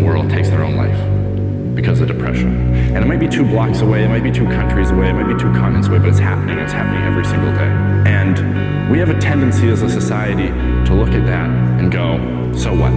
the world takes their own life because of depression. And it might be two blocks away, it might be two countries away, it might be two continents away, but it's happening, it's happening every single day. And we have a tendency as a society to look at that and go, so what?